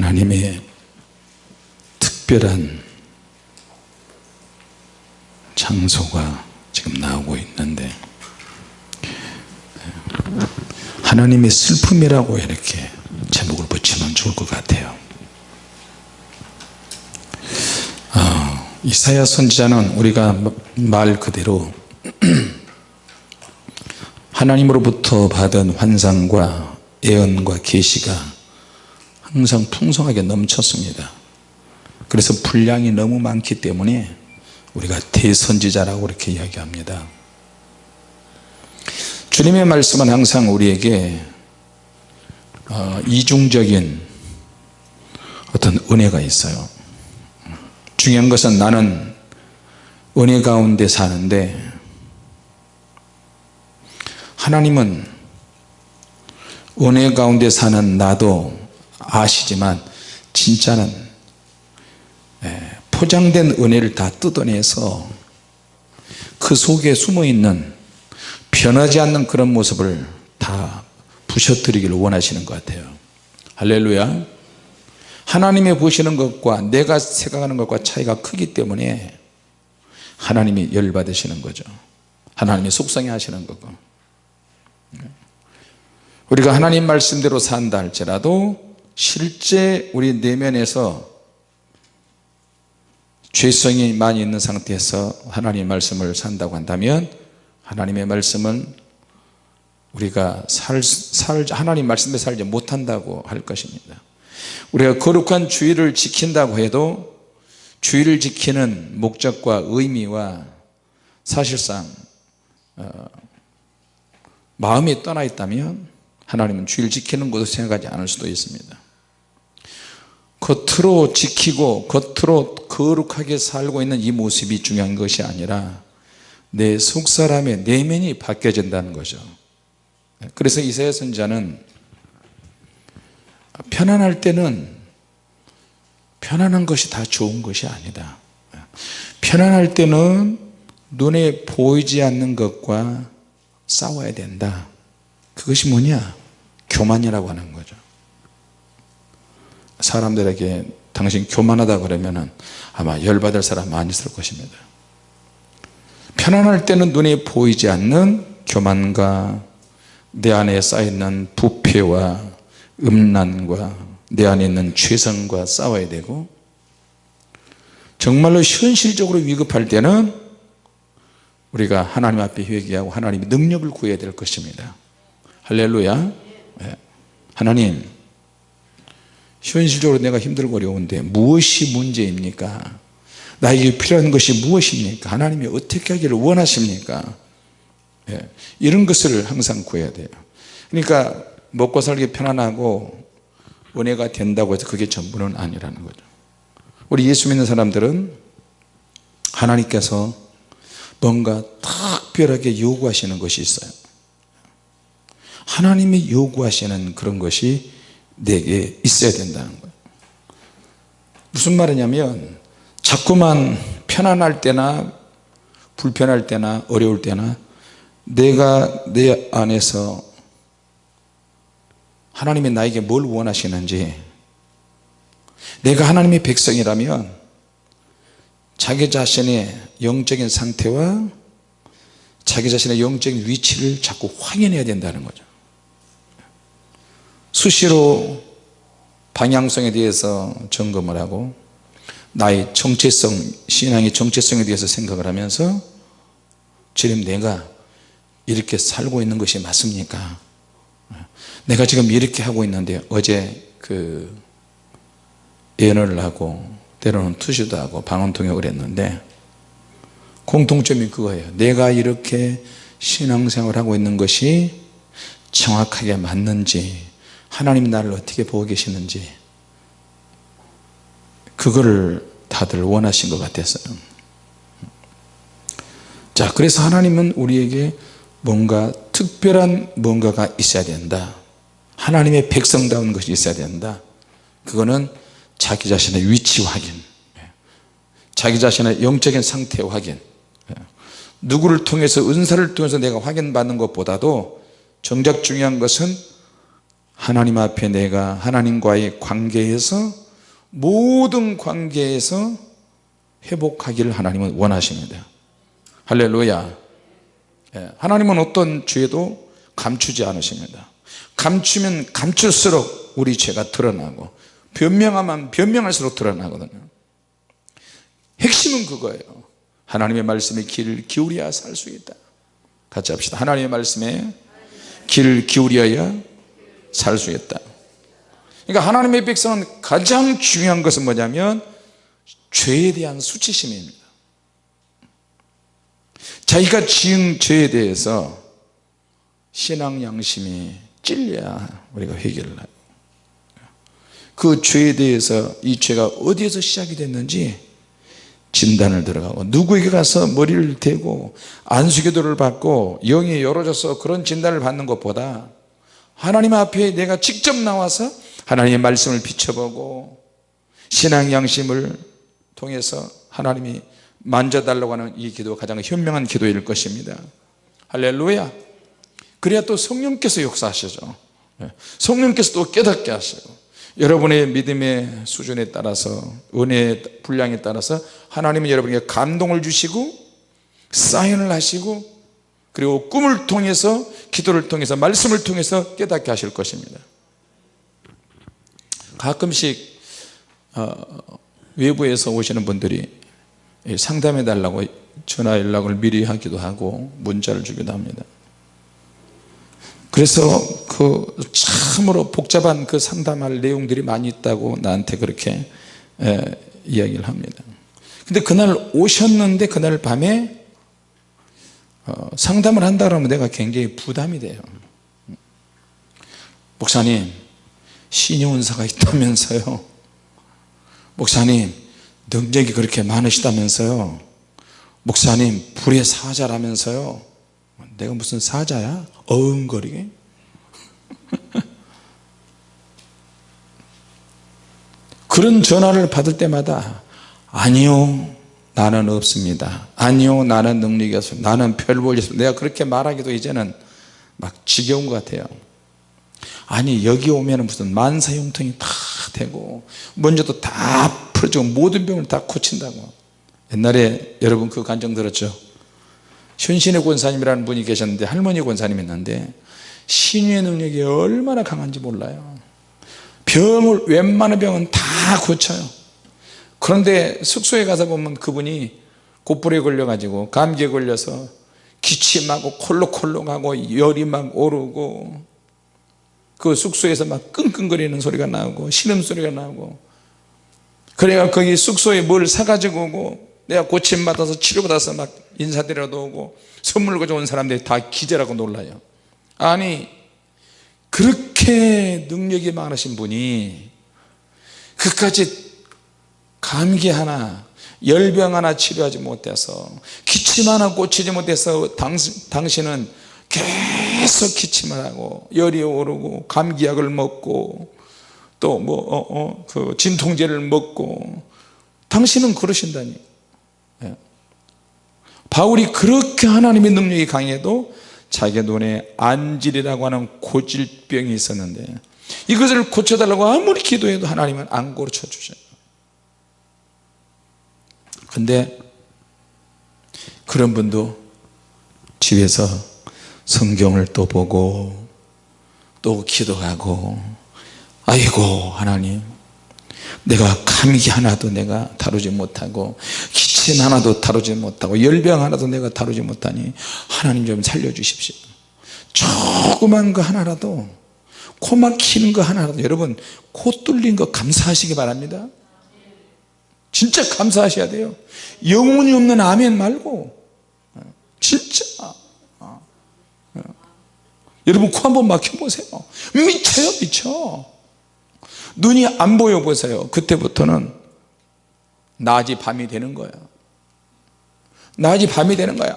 하나님의 특별한 장소가 지금 나오고 있는데 하나님의 슬픔이라고 이렇게 제목을 붙이면 좋을 것 같아요. 어, 이사야 선지자는 우리가 말 그대로 하나님으로부터 받은 환상과 예언과 계시가 항상 풍성하게 넘쳤습니다. 그래서 분량이 너무 많기 때문에 우리가 대선지자라고 이렇게 이야기합니다. 주님의 말씀은 항상 우리에게 어, 이중적인 어떤 은혜가 있어요. 중요한 것은 나는 은혜 가운데 사는데 하나님은 은혜 가운데 사는 나도 아시지만 진짜는 예, 포장된 은혜를 다 뜯어내서 그 속에 숨어있는 변하지 않는 그런 모습을 다 부셔뜨리기를 원하시는 것 같아요. 할렐루야. 하나님이 보시는 것과 내가 생각하는 것과 차이가 크기 때문에 하나님이 열받으시는 거죠. 하나님이 속상해 하시는 거고. 우리가 하나님 말씀대로 산다 할지라도 실제 우리 내면에서 죄성이 많이 있는 상태에서 하나님 말씀을 산다고 한다면 하나님의 말씀은 우리가 살, 살 하나님 말씀에 살지 못한다고 할 것입니다. 우리가 거룩한 주의를 지킨다고 해도 주의를 지키는 목적과 의미와 사실상 어, 마음이 떠나 있다면 하나님은 주의를 지키는 것도 생각하지 않을 수도 있습니다 겉으로 지키고 겉으로 거룩하게 살고 있는 이 모습이 중요한 것이 아니라 내 속사람의 내면이 바뀌어진다는 거죠. 그래서 이사야 선자는 편안할 때는 편안한 것이 다 좋은 것이 아니다. 편안할 때는 눈에 보이지 않는 것과 싸워야 된다. 그것이 뭐냐? 교만이라고 하는 거죠 사람들에게 당신 교만하다 그러면 아마 열받을 사람 많이 있을 것입니다. 편안할 때는 눈에 보이지 않는 교만과 내 안에 쌓여있는 부패와 음란과 내 안에 있는 죄성과 싸워야 되고 정말로 현실적으로 위급할 때는 우리가 하나님 앞에 회개하고 하나님의 능력을 구해야 될 것입니다. 할렐루야. 네. 하나님 현실적으로 내가 힘들고 어려운데 무엇이 문제입니까? 나에게 필요한 것이 무엇입니까? 하나님이 어떻게 하기를 원하십니까? 네. 이런 것을 항상 구해야 돼요. 그러니까 먹고 살기 편안하고 은혜가 된다고 해서 그게 전부는 아니라는 거죠. 우리 예수 믿는 사람들은 하나님께서 뭔가 특별하게 요구하시는 것이 있어요. 하나님이 요구하시는 그런 것이 내게 있어야 된다는 거예요. 무슨 말이냐면 자꾸만 편안할 때나 불편할 때나 어려울 때나 내가 내 안에서 하나님이 나에게 뭘 원하시는지 내가 하나님의 백성이라면 자기 자신의 영적인 상태와 자기 자신의 영적인 위치를 자꾸 확인해야 된다는 거죠 수시로 방향성에 대해서 점검을 하고 나의 정체성 신앙의 정체성에 대해서 생각을 하면서 지금 내가 이렇게 살고 있는 것이 맞습니까? 내가 지금 이렇게 하고 있는데 어제 그 예언을 하고 때로는 투시도 하고 방언통역을 했는데 공통점이 그거예요. 내가 이렇게 신앙생활 하고 있는 것이 정확하게 맞는지 하나님 나를 어떻게 보고 계시는지 그거를 다들 원하신 것 같았어요. 자 그래서 하나님은 우리에게 뭔가 특별한 뭔가가 있어야 된다. 하나님의 백성다운 것이 있어야 된다. 그거는 자기 자신의 위치 확인 자기 자신의 영적인 상태 확인 누구를 통해서 은사를 통해서 내가 확인받는 것보다도 정작 중요한 것은 하나님 앞에 내가 하나님과의 관계에서 모든 관계에서 회복하기를 하나님은 원하십니다. 할렐루야. 예, 하나님은 어떤 죄도 감추지 않으십니다. 감추면 감출수록 우리 죄가 드러나고 변명하면 변명할수록 드러나거든요. 핵심은 그거예요. 하나님의 말씀에 귀를 기울여야 살 수 있다. 같이 합시다. 하나님의 말씀에 귀를 기울여야 살 수 있다. 그러니까 하나님의 백성은 가장 중요한 것은 뭐냐면 죄에 대한 수치심입니다. 자기가 지은 죄에 대해서 신앙 양심이 찔려야 우리가 회개를 하고 그 죄에 대해서 이 죄가 어디에서 시작이 됐는지 진단을 들어가고 누구에게 가서 머리를 대고 안수기도를 받고 영이 열어져서 그런 진단을 받는 것보다 하나님 앞에 내가 직접 나와서 하나님의 말씀을 비춰보고 신앙 양심을 통해서 하나님이 만져달라고 하는 이 기도가 가장 현명한 기도일 것입니다. 할렐루야. 그래야 또 성령께서 역사하시죠. 예. 성령께서 또 깨닫게 하시고 여러분의 믿음의 수준에 따라서 은혜의 분량에 따라서 하나님은 여러분에게 감동을 주시고 사인을 하시고 그리고 꿈을 통해서 기도를 통해서 말씀을 통해서 깨닫게 하실 것입니다. 가끔씩 어, 외부에서 오시는 분들이 상담해 달라고 전화 연락을 미리 하기도 하고 문자를 주기도 합니다. 그래서 그 참으로 복잡한 그 상담할 내용들이 많이 있다고 나한테 그렇게 에, 이야기를 합니다. 근데 그날 오셨는데 그날 밤에 어, 상담을 한다 그러면 내가 굉장히 부담이 돼요. 목사님 신용운사가 있다면서요? 목사님 능력이 그렇게 많으시다면서요? 목사님 불의 사자라면서요? 내가 무슨 사자야? 어흥거리게? 그런 전화를 받을 때마다 아니요 나는 없습니다. 아니요 나는 능력이 없습니다. 나는 별볼이 없습니다. 내가 그렇게 말하기도 이제는 막 지겨운 것 같아요. 아니 여기 오면 무슨 만사형통이 다 되고 먼저도 다 풀어주고 모든 병을 다 고친다고. 옛날에 여러분 그 간증 들었죠? 현신의 권사님이라는 분이 계셨는데 할머니 권사님이었는데 신유의 능력이 얼마나 강한지 몰라요. 병을 웬만한 병은 다 고쳐요 그런데 숙소에 가서 보면 그분이 곧불에 걸려 가지고 감기에 걸려서 기침하고 콜록콜록하고 열이 막 오르고 그 숙소에서 막 끙끙거리는 소리가 나오고 신음소리가 나오고 그래가 거기 숙소에 뭘 사가지고 오고 내가 고침 받아서 치료받아서 막 인사드려도 오고 선물 가져온 사람들이 다 기절하고 놀라요. 아니 그렇게 능력이 많으신 분이 그까지 감기 하나 열병 하나 치료하지 못해서 기침 하나 고치지 못해서 당신, 당신 은 계속 기침을 하고 열이 오르고 감기약을 먹고 또 뭐 어, 어, 그 진통제를 먹고 당신은 그러신다니 예. 바울이 그렇게 하나님의 능력이 강해도 자기 눈에 안질이라고 하는 고질병이 있었는데 이것을 고쳐달라고 아무리 기도해도 하나님은 안 고쳐주셔요 근데 그런 분도 집에서 성경을 또 보고 또 기도하고 아이고 하나님 내가 감기 하나도 내가 다루지 못하고 기침 하나도 다루지 못하고 열병 하나도 내가 다루지 못하니 하나님 좀 살려주십시오. 조그만 거 하나라도 코 막히는 거 하나라도 여러분 코 뚫린 거 감사하시기 바랍니다 진짜 감사하셔야 돼요. 영혼이 없는 아멘 말고. 진짜. 여러분 코 한번 막혀보세요. 미쳐요 미쳐. 눈이 안 보여 보세요. 그때부터는 낮이 밤이 되는 거야. 낮이 밤이 되는 거야.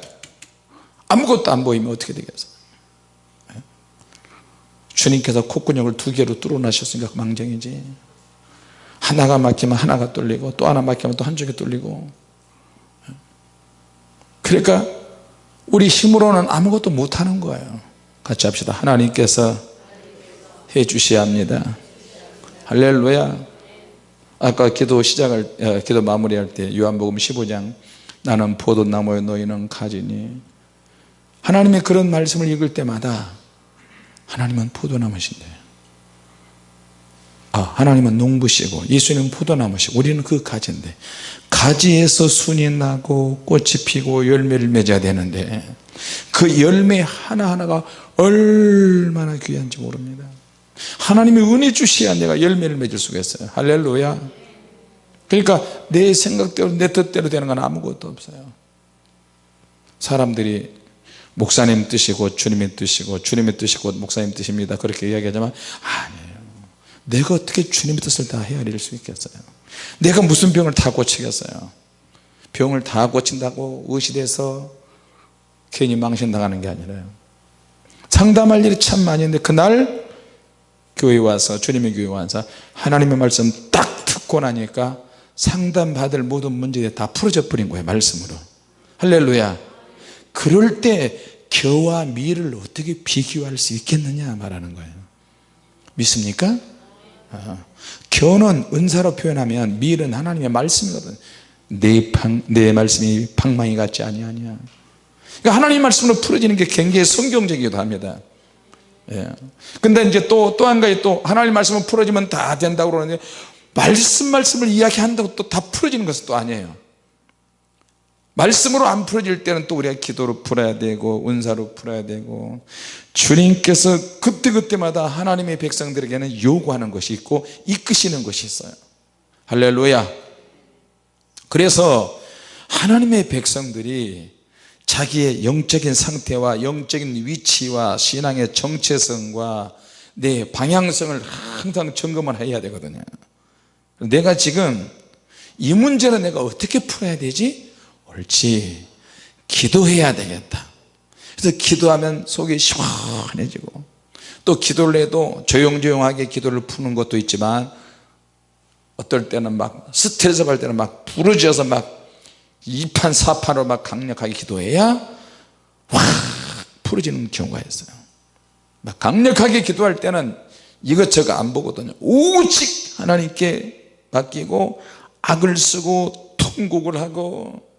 아무것도 안 보이면 어떻게 되겠어? 예? 주님께서 콧구녕을 두 개로 뚫어놔셨으니까 망정이지 하나가 막히면 하나가 뚫리고 또 하나 막히면 또 한쪽이 뚫리고. 예? 그러니까 우리 힘으로는 아무것도 못하는 거예요. 같이 합시다. 하나님께서 해 주셔야 합니다. 할렐루야. 아까 기도 시작할 어, 기도 마무리할 때 요한복음 15장. 나는 포도나무에 너희는 가지니. 하나님의 그런 말씀을 읽을 때마다 하나님은 포도나무신데. 아, 하나님은 농부시고 예수님은 포도나무시고 우리는 그 가지인데 가지에서 순이 나고 꽃이 피고 열매를 맺어야 되는데 그 열매 하나하나가 얼마나 귀한지 모릅니다. 하나님이 은혜 주셔야 내가 열매를 맺을 수가 있어요. 할렐루야. 그러니까 내 생각대로 내 뜻대로 되는 건 아무것도 없어요. 사람들이 목사님 뜻이고 주님의 뜻이고 주님의 뜻이고 목사님 뜻입니다. 그렇게 이야기하지만 아니에요 내가 어떻게 주님의 뜻을 다 헤아릴 수 있겠어요? 내가 무슨 병을 다 고치겠어요? 병을 다 고친다고 의시돼서 괜히 망신당하는 게 아니라요. 상담할 일이 참 많이 있는데 그날 교회 와서 주님의 교회 와서 하나님의 말씀 딱 듣고 나니까 상담받을 모든 문제가 다 풀어져 버린 거예요 말씀으로. 할렐루야. 그럴 때 겨와 미를 어떻게 비교할 수 있겠느냐 말하는 거예요. 믿습니까? 아, 겨는 은사로 표현하면 밀은 하나님의 말씀이거든. 내, 방, 내 말씀이 방망이 같지 아니하냐 그러니까 하나님 말씀으로 풀어지는 게 굉장히 성경적이기도 합니다. 예. 근데 이제 또 또 한 가지 또 하나님 말씀을 풀어지면 다 된다고 그러는데 말씀 말씀을 이야기한다고 또 다 풀어지는 것은 또 아니에요 말씀으로 안 풀어질 때는 또 우리가 기도로 풀어야 되고 은사로 풀어야 되고 주님께서 그때그때마다 하나님의 백성들에게는 요구하는 것이 있고 이끄시는 것이 있어요. 할렐루야. 그래서 하나님의 백성들이 자기의 영적인 상태와 영적인 위치와 신앙의 정체성과 내 방향성을 항상 점검을 해야 되거든요. 내가 지금 이 문제는 내가 어떻게 풀어야 되지? 옳지. 기도해야 되겠다. 그래서 기도하면 속이 시원해지고 또 기도를 해도 조용조용하게 기도를 푸는 것도 있지만 어떨 때는 막 스트레스 받을 때는 막 부르짖어서 막 이판사판으로 막 강력하게 기도해야 확 풀어지는 경우가 있어요. 막 강력하게 기도할 때는 이것저것 안 보거든요. 오직 하나님께 맡기고 악을 쓰고 통곡을 하고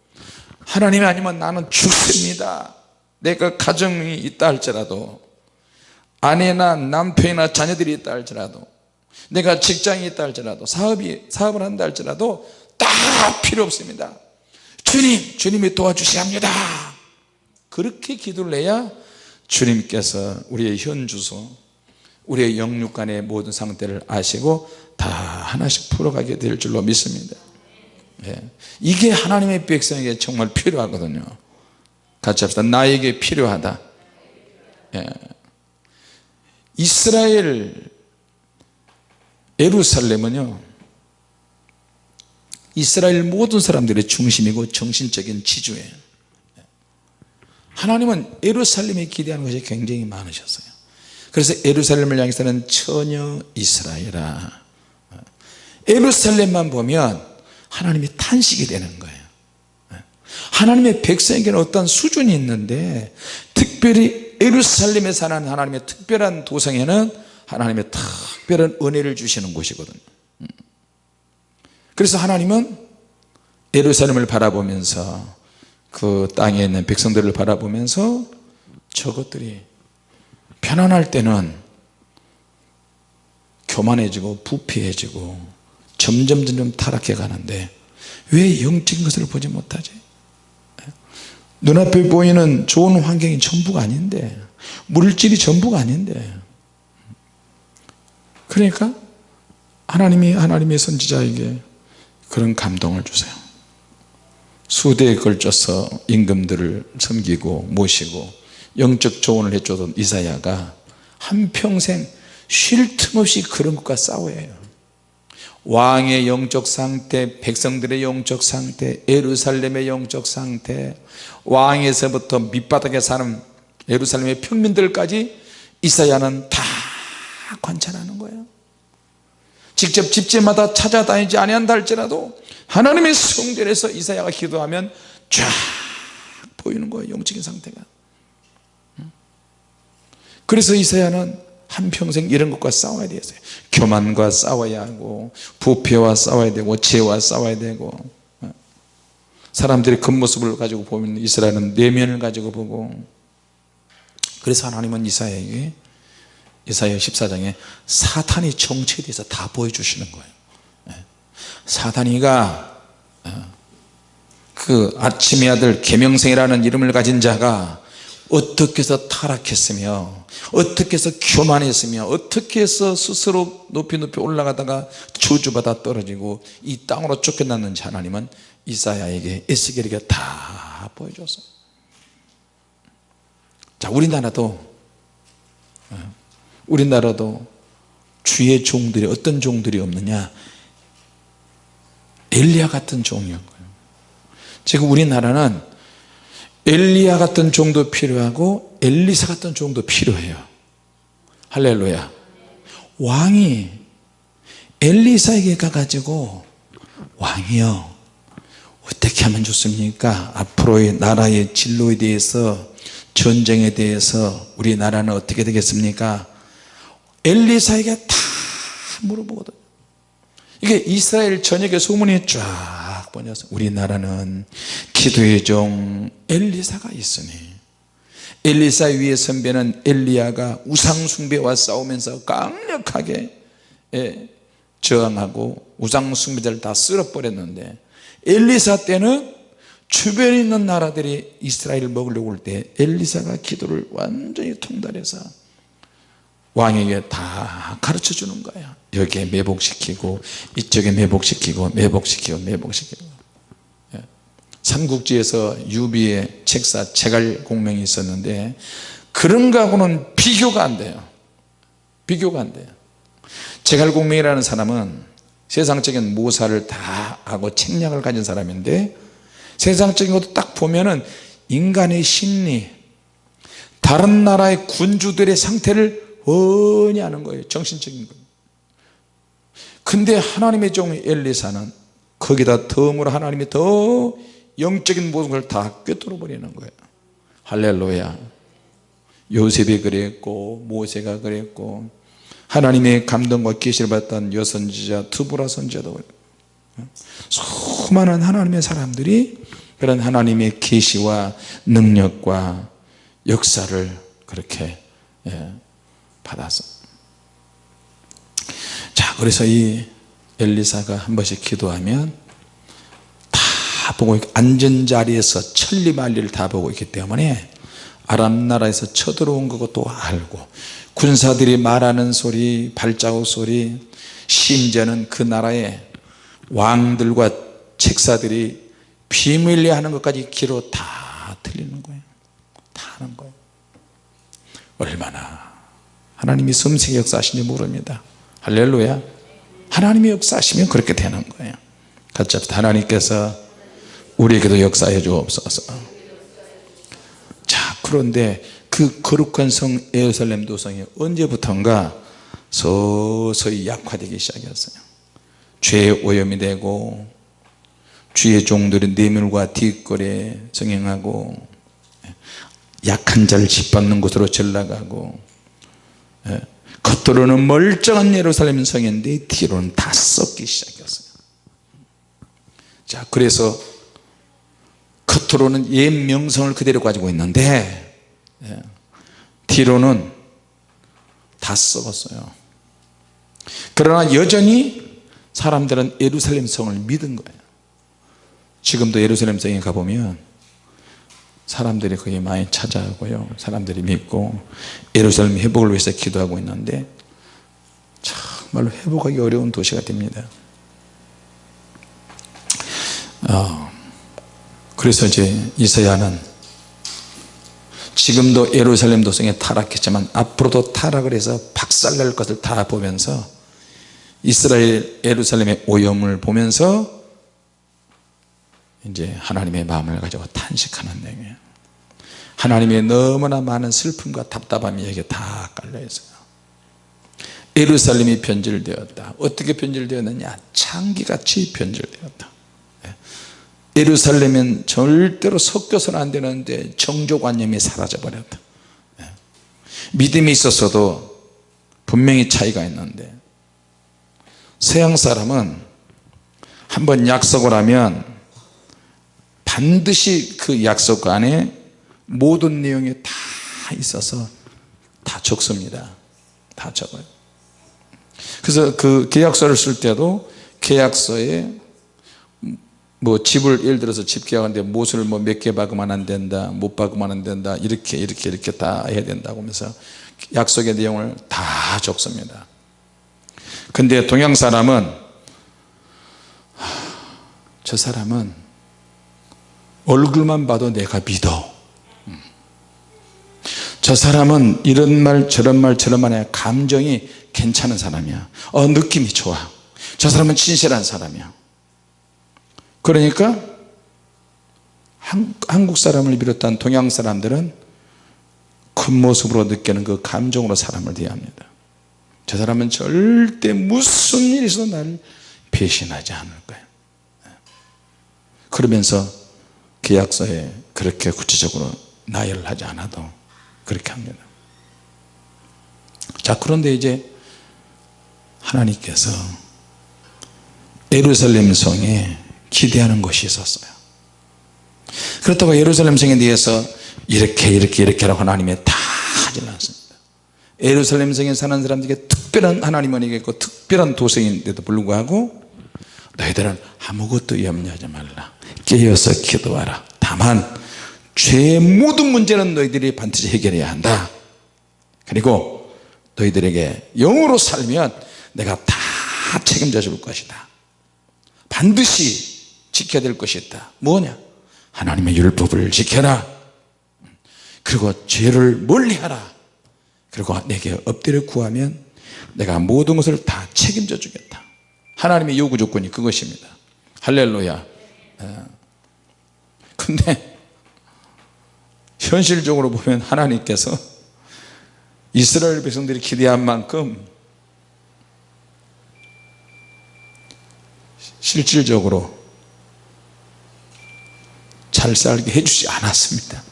하나님 아니면 나는 죽습니다. 내가 가정이 있다 할지라도 아내나 남편이나 자녀들이 있다 할지라도 내가 직장이 있다 할지라도 사업이 사업을 한다 할지라도 다 필요 없습니다. 주님 주님이 도와주셔야 합니다. 그렇게 기도를 해야 주님께서 우리의 현주소 우리의 영육간의 모든 상태를 아시고 다 하나씩 풀어가게 될 줄로 믿습니다. 예. 이게 하나님의 백성에게 정말 필요하거든요. 같이 합시다. 나에게 필요하다. 예. 이스라엘 예루살렘은요 이스라엘 모든 사람들의 중심이고 정신적인 지주예요. 하나님은 예루살렘에 기대하는 것이 굉장히 많으셨어요. 그래서 예루살렘을 향해서는 처녀 이스라엘아. 예루살렘만 보면 하나님이 탄식이 되는 거예요. 하나님의 백성에게는 어떤 수준이 있는데 특별히 예루살렘에 사는 하나님의 특별한 도성에는 하나님의 특별한 은혜를 주시는 곳이거든요. 그래서 하나님은 예루살렘을 바라보면서 그 땅에 있는 백성들을 바라보면서 저것들이 편안할 때는 교만해지고 부패해지고 점점 점점 타락해 가는데 왜 영적인 것을 보지 못하지? 눈앞에 보이는 좋은 환경이 전부가 아닌데 물질이 전부가 아닌데. 그러니까 하나님이 하나님의 선지자에게 그런 감동을 주세요. 수대에 걸쳐서 임금들을 섬기고 모시고 영적 조언을 해주던 이사야가 한평생 쉴 틈 없이 그런 것과 싸워야 해요 왕의 영적 상태 백성들의 영적 상태 예루살렘의 영적 상태 왕에서부터 밑바닥에 사는 예루살렘의 평민들까지 이사야는 다 관찰하는 거예요. 직접 집집마다 찾아다니지 아니한다 할지라도 하나님의 성전에서 이사야가 기도하면 쫙 보이는 거예요 영적인 상태가. 그래서 이사야는 한평생 이런 것과 싸워야 되겠어요. 교만과 싸워야 하고 부패와 싸워야 되고 죄와 싸워야 되고 사람들의 겉모습을 가지고 보면 이스라엘은 내면을 가지고 보고. 그래서 하나님은 이사야에게 이사야 14장에 사탄이 정체에 대해서 다 보여주시는 거예요. 예. 사탄이가 어, 그 아침의 아들 계명생이라는 이름을 가진 자가 어떻게 해서 타락했으며 어떻게 해서 교만했으며 어떻게 해서 스스로 높이 높이 올라가다가 저주받아 떨어지고 이 땅으로 쫓겨났는지 하나님은 이사야에게 에스겔에게 다 보여줬어요. 자 우리나라도 어, 우리나라도 주의 종들이 어떤 종들이 없느냐? 엘리야 같은 종이었고요. 지금 우리나라는 엘리야 같은 종도 필요하고 엘리사 같은 종도 필요해요. 할렐루야. 왕이 엘리사에게 가가지고 왕이요. 어떻게 하면 좋습니까? 앞으로의 나라의 진로에 대해서 전쟁에 대해서 우리나라는 어떻게 되겠습니까? 엘리사에게 다 물어보거든. 이게 이스라엘 전역에 소문이 쫙 번져서 우리나라는 기도의 종 엘리사가 있으니 엘리사 위에 선배는 엘리야가 우상숭배와 싸우면서 강력하게 예, 저항하고 우상숭배자를 다 쓸어버렸는데 엘리사 때는 주변에 있는 나라들이 이스라엘을 먹으려고 올 때 엘리사가 기도를 완전히 통달해서 왕에게 다 가르쳐 주는 거야 여기에 매복시키고 이쪽에 매복시키고 매복시키고 매복시키고 예. 삼국지에서 유비의 책사 제갈 공명이 있었는데 그런 거하고는 비교가 안 돼요. 비교가 안 돼요. 제갈 공명이라는 사람은 세상적인 모사를 다 하고 책략을 가진 사람인데 세상적인 것도 딱 보면은 인간의 심리 다른 나라의 군주들의 상태를 원히 아는 거예요. 정신적인 거. 근데 하나님의 종 엘리사는 거기다 덤으로 하나님이 더 영적인 모든 걸 다 꿰뚫어 버리는 거예요. 할렐루야. 요셉이 그랬고 모세가 그랬고 하나님의 감동과 계시를 받던 여선지자 투브라 선지자도 수많은 하나님의 사람들이 그런 하나님의 계시와 능력과 역사를 그렇게 예, 받았어 자 그래서 이 엘리사가 한 번씩 기도하면 다 보고 앉은 자리에서 천리만리를 다 보고 있기 때문에 아람 나라에서 쳐들어온 것도 알고 군사들이 말하는 소리 발자국 소리 심지어는 그 나라의 왕들과 책사들이 비밀리 하는 것까지 기로 다 틀리는 거예요. 다 하는 거예요. 얼마나 하나님이 섬세히 역사하시는지 모릅니다. 할렐루야. 하나님이 역사하시면 그렇게 되는 거예요. 같이 하나님께서 우리에게도 역사해 주옵소서. 자 그런데 그 거룩한 성 에르살렘 도성이 언제부턴가 서서히 약화되기 시작했어요. 죄의 오염이 되고 주의 종들이 뇌물과 뒷거래 성행하고 약한 자를 짓밟는 곳으로 전락하고 예, 겉으로는 멀쩡한 예루살렘 성인데 뒤로는 다 썩기 시작했어요. 자 그래서 겉으로는 옛 명성을 그대로 가지고 있는데 예, 뒤로는 다 썩었어요. 그러나 여전히 사람들은 예루살렘 성을 믿은 거예요. 지금도 예루살렘 성에 가보면 사람들이 거기 많이 찾아오고요. 사람들이 믿고 예루살렘 회복을 위해서 기도하고 있는데 정말로 회복하기 어려운 도시가 됩니다. 어, 그래서 이제 이사야는 지금도 예루살렘 도성에 타락했지만 앞으로도 타락을 해서 박살날 것을 다 보면서 이스라엘 예루살렘의 오염을 보면서 이제 하나님의 마음을 가지고 탄식하는 내용이에요. 하나님의 너무나 많은 슬픔과 답답함이 여기에 다 깔려 있어요. 예루살렘이 변질되었다. 어떻게 변질되었느냐? 창기같이 변질되었다. 예. 예루살렘은 절대로 섞여서는 안 되는데 정조관념이 사라져 버렸다. 예. 믿음이 있었어도 분명히 차이가 있는데 서양 사람은 한번 약속을 하면 반드시 그 약속 안에 모든 내용이 다 있어서 다 적습니다. 다 적어요. 그래서 그 계약서를 쓸 때도 계약서에 뭐 집을 예를 들어서 집 계약하는데 못을 뭐 몇 개 박으면 안 된다 못 박으면 안 된다 이렇게 이렇게 이렇게 다 해야 된다고 하면서 약속의 내용을 다 적습니다. 근데 동양 사람은 저 사람은 얼굴만 봐도 내가 믿어. 저 사람은 이런 말 저런 말 저런 말에 감정이 괜찮은 사람이야. 어 느낌이 좋아. 저 사람은 진실한 사람이야 그러니까 한국 사람을 비롯한 동양 사람들은 겉모습으로 느끼는 그 감정으로 사람을 대합니다. 저 사람은 절대 무슨 일이 있어도 나를 배신하지 않을 거야 그러면서 계약서에 그렇게 구체적으로 나열하지 않아도 그렇게 합니다. 자 그런데 이제 하나님께서 예루살렘 성에 기대하는 것이 있었어요. 그렇다고 예루살렘 성에 대해서 이렇게 이렇게 이렇게 라고 하나님이 다 하지는 않습니다. 예루살렘 성에 사는 사람들에게 특별한 하나님은 이겠고 특별한 도성인데도 불구하고 너희들은 아무것도 염려하지 말라. 깨어서 기도하라. 다만 죄의 모든 문제는 너희들이 반드시 해결해야 한다. 그리고 너희들에게 영으로 살면 내가 다 책임져 줄 것이다. 반드시 지켜야 될 것이 있다. 뭐냐? 하나님의 율법을 지켜라. 그리고 죄를 멀리하라. 그리고 내게 엎드려 구하면 내가 모든 것을 다 책임져 주겠다. 하나님의 요구 조건이 그것입니다. 할렐루야. 예. 근데 현실적으로 보면 하나님께서 이스라엘 백성들이 기대한 만큼 실질적으로 잘 살게 해주지 않았습니다.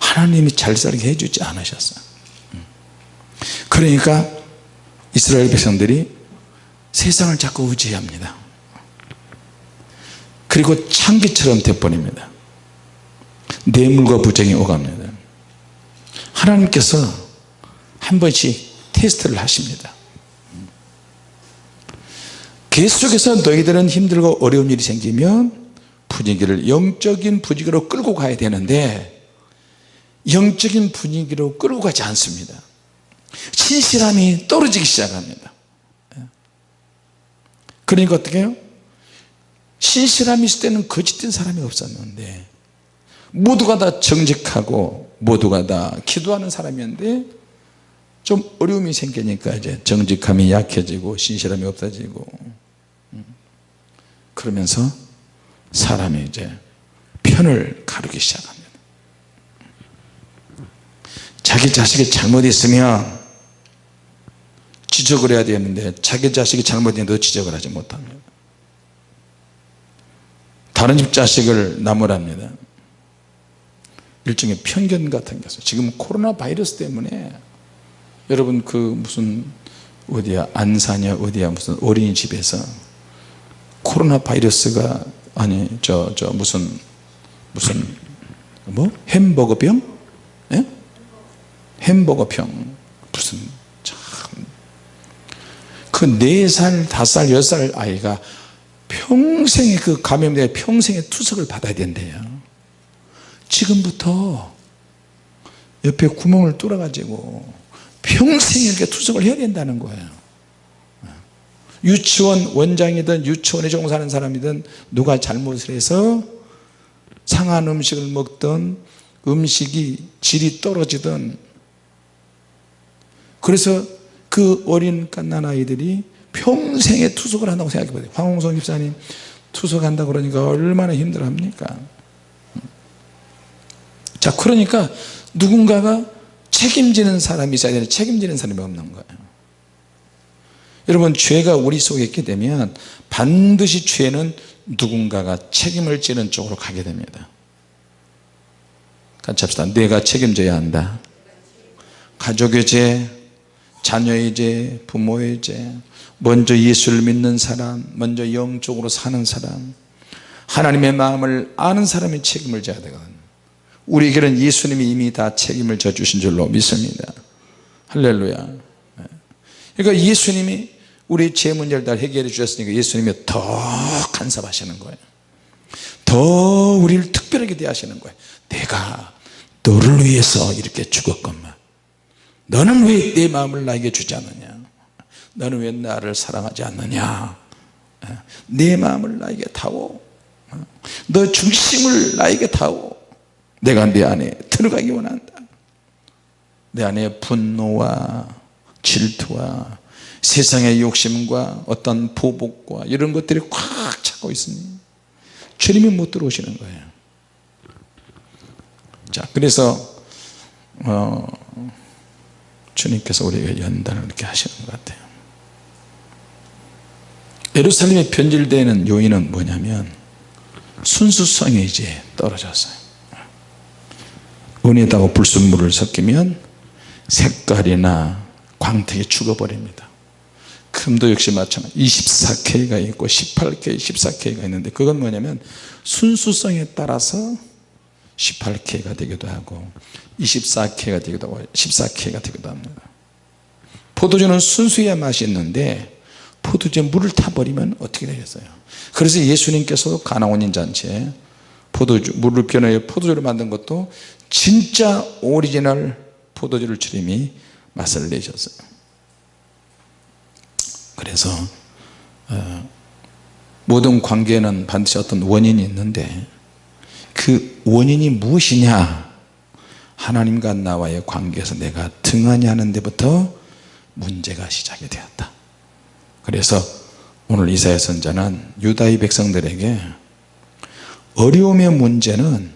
하나님이 잘 살게 해주지 않으셨어요. 그러니까 이스라엘 백성들이 세상을 자꾸 의지합니다. 그리고 창기처럼 돼버립니다. 뇌물과 부정이 오갑니다. 하나님께서 한 번씩 테스트를 하십니다. 계속해서 너희들은 힘들고 어려운 일이 생기면 분위기를 영적인 분위기로 끌고 가야 되는데 영적인 분위기로 끌고 가지 않습니다 신실함이 떨어지기 시작합니다 그러니까 어떻게 해요? 신실함이 있을 때는 거짓된 사람이 없었는데 모두가 다 정직하고 모두가 다 기도하는 사람이었는데 좀 어려움이 생기니까 이제 정직함이 약해지고 신실함이 없어지고 그러면서 사람이 이제 편을 가르기 시작합니다. 자기 자식이 잘못했으면 지적을 해야 되는데 자기 자식이 잘못했는데도 지적을 하지 못합니다. 다른 집 자식을 나무랍니다. 일종의 편견 같은 것을 지금 코로나 바이러스 때문에 여러분 그 무슨 어디야 안산이야 어디야 무슨 어린이집에서 코로나 바이러스가 아니 저저 무슨 무슨 뭐? 햄버거병? 예? 햄버거병. 무슨 참그 4살 5살 10살 아이가 평생에 그 감염돼 평생에 투석을 받아야 된대요. 지금부터 옆에 구멍을 뚫어 가지고 평생 이렇게 투석을 해야 된다는 거예요 유치원 원장이든 유치원에 종사하는 사람이든 누가 잘못을 해서 상한 음식을 먹던 음식이 질이 떨어지든. 그래서 그 어린 갓난아이들이 평생에 투석을 한다고 생각해 보세요. 황홍성 집사님 투석한다 그러니까 얼마나 힘들어 합니까? 자 그러니까 누군가가 책임지는 사람이 있어야 되는데 책임지는 사람이 없는 거예요 여러분 죄가 우리 속에 있게 되면 반드시 죄는 누군가가 책임을 지는 쪽으로 가게 됩니다. 같이 합시다. 내가 책임져야 한다. 가족의 죄 자녀의 죄 부모의 죄 먼저 예수를 믿는 사람 먼저 영적으로 사는 사람. 하나님의 마음을 아는 사람이 책임을 져야 되거든. 우리에게는 예수님이 이미 다 책임을 져 주신 줄로 믿습니다. 할렐루야. 그러니까 예수님이 우리 죄 문제를 다 해결해 주셨으니까 예수님이 더 간섭하시는 거예요. 더 우리를 특별하게 대하시는 거예요. 내가 너를 위해서 이렇게 죽었건만 너는 왜 내 마음을 나에게 주지 않느냐? 너는 왜 나를 사랑하지 않느냐? 내 마음을 나에게 타오. 너 중심을 나에게 타오. 내가 내 안에 들어가기 원한다. 내 안에 분노와 질투와 세상의 욕심과 어떤 보복과 이런 것들이 꽉 차고 있으니 주님이 못 들어오시는 거예요. 자 그래서 어, 주님께서 우리에게 연단을 이렇게 하시는 것 같아요. 예루살렘에 변질되는 요인은 뭐냐면 순수성이 이제 떨어졌어요. 은에다가 불순물을 섞이면 색깔이나 광택이 죽어버립니다 금도 역시 마찬가지. 24K가 있고 18K, 14K가 있는데 그건 뭐냐면 순수성에 따라서 18K가 되기도 하고 24K가 되기도 하고 14K가 되기도 합니다. 포도주는 순수해야 맛이 있는데 포도주에 물을 타버리면 어떻게 되겠어요? 그래서 예수님께서 가나온인 잔치에 포도주 물을 변해 포도주를 만든 것도 진짜 오리지널 포도주를 주님이 맛을 내셨어요 그래서 어, 모든 관계에는 반드시 어떤 원인이 있는데 그 원인이 무엇이냐? 하나님과 나와의 관계에서 내가 등하니 하는 데부터 문제가 시작이 되었다. 그래서 오늘 이사야 선자는 유다의 백성들에게 어려움의 문제는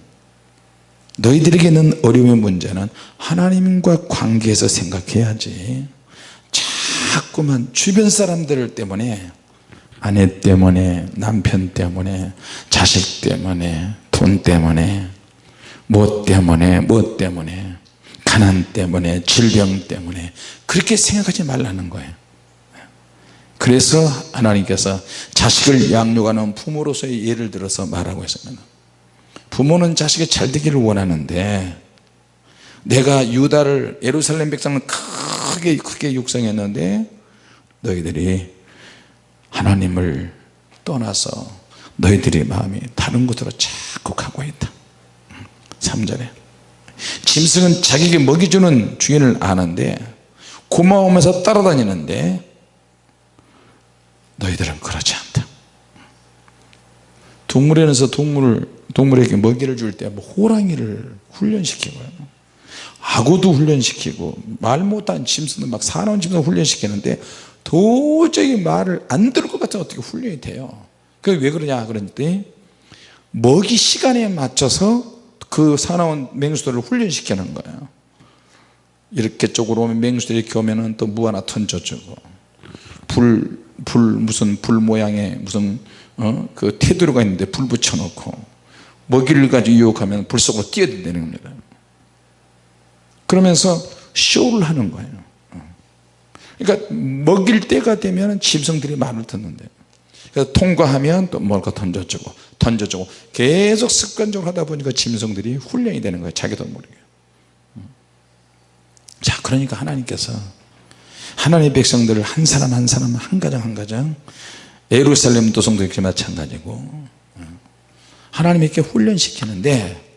너희들에게 있는 어려움의 문제는 하나님과 관계에서 생각해야지 자꾸만 주변 사람들 때문에 아내 때문에 남편 때문에 자식 때문에 돈 때문에 뭐 때문에 뭐 때문에 가난 때문에 질병 때문에 그렇게 생각하지 말라는 거예요. 그래서 하나님께서 자식을 양육하는 부모로서의 예를 들어서 말하고 있습니다. 부모는 자식이 잘 되기를 원하는데 내가 유다를 예루살렘 백성을 크게 크게 육성했는데 너희들이 하나님을 떠나서 너희들의 마음이 다른 곳으로 자꾸 가고 있다. 3절에. 짐승은 자기에게 먹이 주는 주인을 아는데 고마우면서 따라다니는데 너희들은 그렇지 않다. 동물원에서 동물, 동물에게 먹이를 줄 때 뭐 호랑이를 훈련시키고요. 악어도 훈련시키고 말 못한 짐승도 막 사나운 짐승 훈련시키는데 도저히 말을 안 들을 것 같아 어떻게 훈련이 돼요? 그게 왜 그러냐 그랬더니 먹이 시간에 맞춰서 그 사나운 맹수들을 훈련시키는 거예요. 이렇게 쪽으로 오면 맹수들이 이렇게 오면 또무 하나 던져주고 불, 불 무슨 불 모양의 무슨 어? 그 테두리가 있는데 불 붙여놓고 먹이를 가지고 유혹하면 불 속으로 뛰어든다는 겁니다. 그러면서 쇼를 하는 거예요 그러니까 먹일 때가 되면 짐승들이 말을 듣는데. 그래서 통과하면 또 뭔가 던져주고 던져주고. 계속 습관적으로 하다 보니까 짐승들이 훈련이 되는 거예요. 자기도 모르게. 자 그러니까 하나님께서 하나님의 백성들을 한 사람 한 사람 한 가정 한 가정 예루살렘 도성도 이렇게 마찬가지고 하나님이 훈련시키는데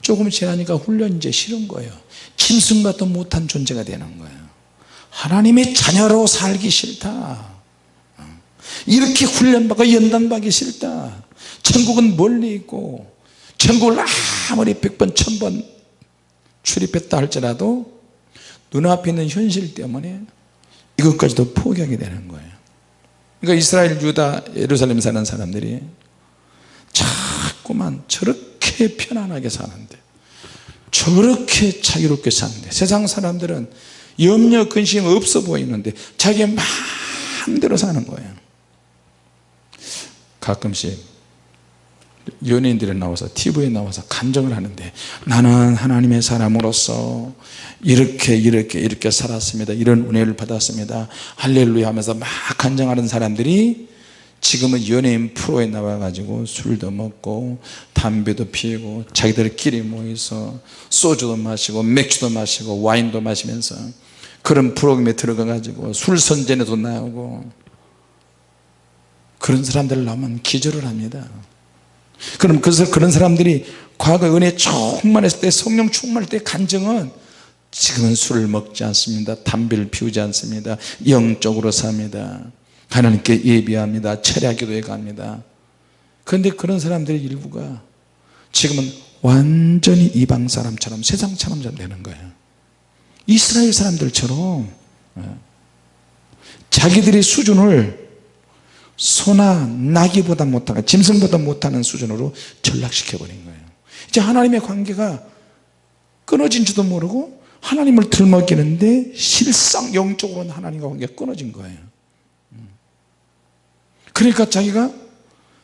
조금 지나니까 훈련 이제 싫은 거예요. 짐승과도 못한 존재가 되는 거예요 하나님의 자녀로 살기 싫다. 이렇게 훈련받고 연단받기 싫다. 천국은 멀리 있고 천국을 아무리 백번 천번 출입했다 할지라도 눈앞에 있는 현실 때문에 이것까지도 포기하게 되는 거예요. 그러니까 이스라엘 유다 예루살렘 사는 사람들이 자꾸만 저렇게 편안하게 사는데 저렇게 자유롭게 사는데 세상 사람들은 염려 근심 없어 보이는데 자기 마음대로 사는 거예요. 가끔씩 연예인들이 나와서 TV에 나와서 간증을 하는데 나는 하나님의 사람으로서 이렇게 이렇게 이렇게 살았습니다. 이런 은혜를 받았습니다. 할렐루야 하면서 막 간증하는 사람들이 지금은 연예인 프로에 나와 가지고 술도 먹고 담배도 피우고 자기들끼리 모여서 소주도 마시고 맥주도 마시고 와인도 마시면서 그런 프로그램에 들어가 가지고 술 선전에도 나오고 그런 사람들 나오면 기절을 합니다. 그럼 그래서 그런 사람들이 과거 은혜 충만했을 때 성령 충만할 때 간증은 지금은 술을 먹지 않습니다. 담배를 피우지 않습니다. 영적으로 삽니다. 하나님께 예비합니다. 철야기도에 갑니다. 그런데 그런 사람들의 일부가 지금은 완전히 이방 사람처럼 세상 사람처럼 되는 거예요 이스라엘 사람들처럼 예. 자기들의 수준을 소나 나귀보다 못하는 짐승보다 못하는 수준으로 전락시켜 버린 거예요. 이제 하나님의 관계가 끊어진지도 모르고 하나님을 들먹이는데 실상 영적으로는 하나님과 관계가 끊어진 거예요. 그러니까 자기가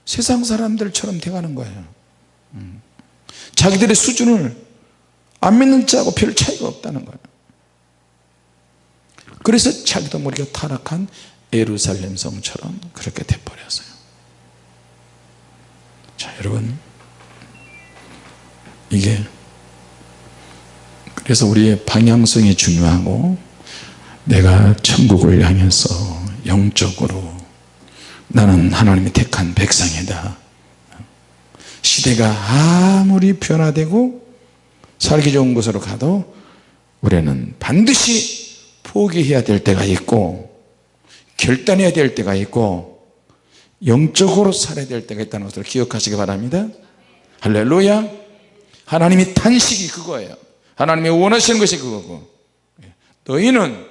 세상 사람들처럼 돼가는 거예요. 자기들의 수준을 안 믿는 자하고 별 차이가 없다는 거예요 그래서 자기도 모르게 타락한 예루살렘 성처럼 그렇게 돼버렸어요. 자 여러분. 이게 그래서 우리의 방향성이 중요하고 내가 천국을 향해서 영적으로 나는 하나님이 택한 백성이다. 시대가 아무리 변화되고 살기 좋은 곳으로 가도 우리는 반드시 포기해야 될 때가 있고 결단해야 될 때가 있고 영적으로 살아야 될 때가 있다는 것을 기억하시기 바랍니다. 할렐루야. 하나님이 탄식이 그거예요. 하나님이 원하시는 것이 그거고. 너희는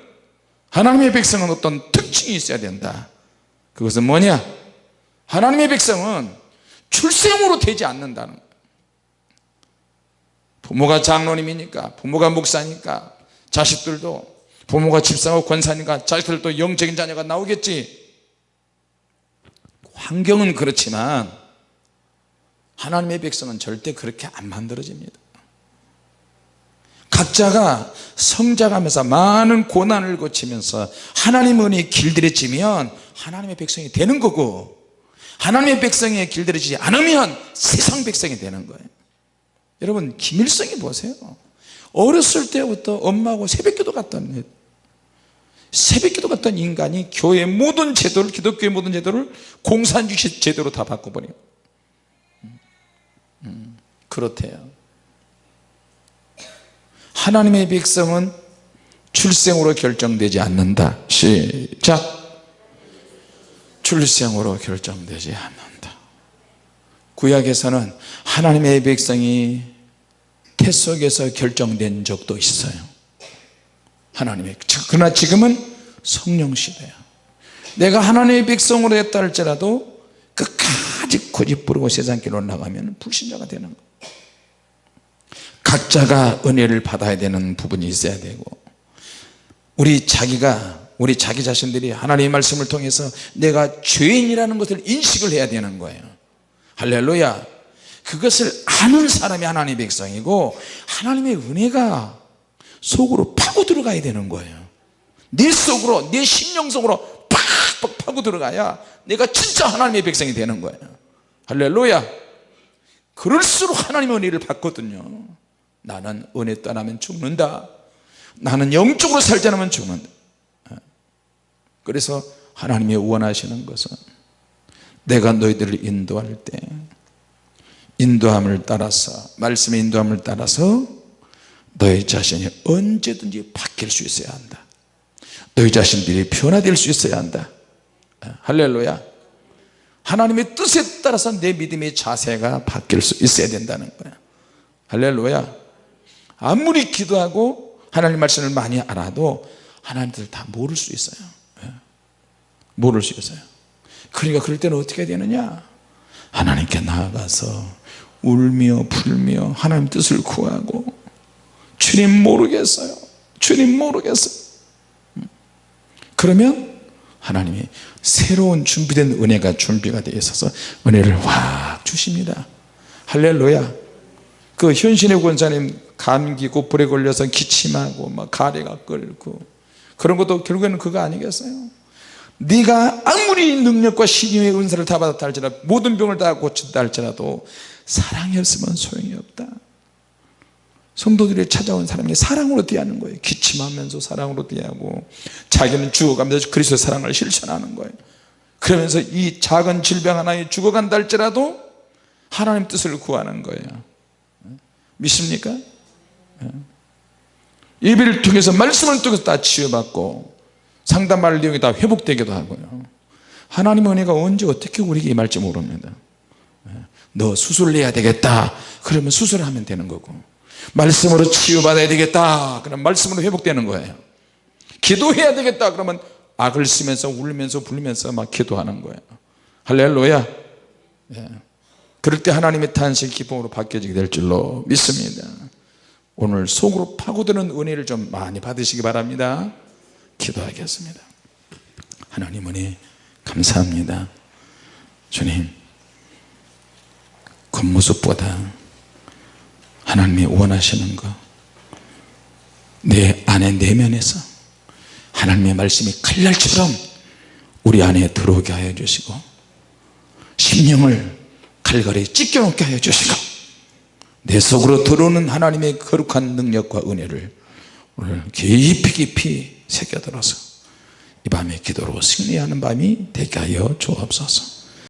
하나님의 백성은 어떤 특징이 있어야 된다. 그것은 뭐냐? 하나님의 백성은 출생으로 되지 않는다는 거예요. 부모가 장로님이니까 부모가 목사니까 자식들도 부모가 집사하고 권사니까 자식들도 영적인 자녀가 나오겠지. 환경은 그렇지만 하나님의 백성은 절대 그렇게 안 만들어집니다. 각자가 성장하면서 많은 고난을 거치면서 하나님 은혜에 길들여지면 하나님의 백성이 되는 거고 하나님의 백성에 길들여지지 않으면 세상 백성이 되는 거예요. 여러분 김일성이 보세요. 어렸을 때부터 엄마하고 새벽기도 갔던 새벽기도 갔던 인간이 교회 모든 제도를 기독교의 모든 제도를 공산주의 제도로 다 바꿔버려요. 음, 음, 그렇대요. 하나님의 백성은 출생으로 결정되지 않는다. 시작. 출생으로 결정되지 않는다. 구약에서는 하나님의 백성이 태 속에서 결정된 적도 있어요 하나님의 그러나 지금은 성령 시대야. 내가 하나님의 백성으로 했다 할지라도 끝까지 고집 부르고 세상길로 나가면 불신자가 되는 거야 각자가 은혜를 받아야 되는 부분이 있어야 되고 우리 자기가 우리 자기 자신들이 하나님의 말씀을 통해서 내가 죄인이라는 것을 인식을 해야 되는 거예요. 할렐루야. 그것을 아는 사람이 하나님의 백성이고 하나님의 은혜가 속으로 파고 들어가야 되는 거예요. 내 속으로 내 심령 속으로 팍팍 파고 들어가야 내가 진짜 하나님의 백성이 되는 거예요. 할렐루야. 그럴수록 하나님의 은혜를 받거든요. 나는 은혜 떠나면 죽는다. 나는 영적으로 살지 않으면 죽는다. 그래서 하나님이 원하시는 것은 내가 너희들을 인도할 때 인도함을 따라서 말씀의 인도함을 따라서 너희 자신이 언제든지 바뀔 수 있어야 한다. 너희 자신들이 변화될 수 있어야 한다. 할렐루야. 하나님의 뜻에 따라서 내 믿음의 자세가 바뀔 수 있어야 된다는 거야. 할렐루야. 아무리 기도하고 하나님 말씀을 많이 알아도 하나님들 다 모를 수 있어요. 모를 수 있어요. 그러니까 그럴 때는 어떻게 되느냐? 하나님께 나아가서 울며 불며 하나님 뜻을 구하고 주님 모르겠어요. 주님 모르겠어요. 그러면 하나님이 새로운 준비된 은혜가 준비가 되어 있어서 은혜를 확 주십니다. 할렐루야. 그 현신의 권사님 감기 고불에 걸려서 기침하고 막 가래가 끓고 그런 것도 결국에는 그거 아니겠어요? 네가 아무리 능력과 신유의 은사를 다 받았다 할지라도 모든 병을 다 고친다 할지라도 사랑이 없으면 소용이 없다 성도들이 찾아온 사람이 사랑으로 대하는 거예요. 기침하면서 사랑으로 대하고 자기는 죽어가면서 그리스도의 사랑을 실천하는 거예요. 그러면서 이 작은 질병 하나에 죽어간다 할지라도 하나님 뜻을 구하는 거예요. 믿습니까? 예배를 통해서 말씀을 통해서 다 치유받고 상담할 내용이 다 회복되기도 하고요. 하나님의 은혜가 언제 어떻게 우리에게 임할지 모릅니다. 너 수술해야 되겠다. 그러면 수술하면 되는 거고 말씀으로 치유받아야 되겠다. 그럼 말씀으로 회복되는 거예요. 기도해야 되겠다. 그러면 악을 쓰면서 울면서 불면서 막 기도하는 거예요. 할렐루야. 예. 그럴 때 하나님의 탄식 기쁨으로 바뀌어지게 될 줄로 믿습니다. 오늘 속으로 파고드는 은혜를 좀 많이 받으시기 바랍니다. 기도하겠습니다. 하나님 은혜 감사합니다. 주님 겉모습보다 하나님이 원하시는 거내 안에 내면에서 하나님의 말씀이 칼날처럼 우리 안에 들어오게 하여 주시고 심령을 칼갈이 찢겨놓게 하여 주시고 내 속으로 들어오는 하나님의 거룩한 능력과 은혜를 오늘 깊이 깊이 새겨들어서 이 밤에 기도로 승리하는 밤이 되게 하여 주옵소서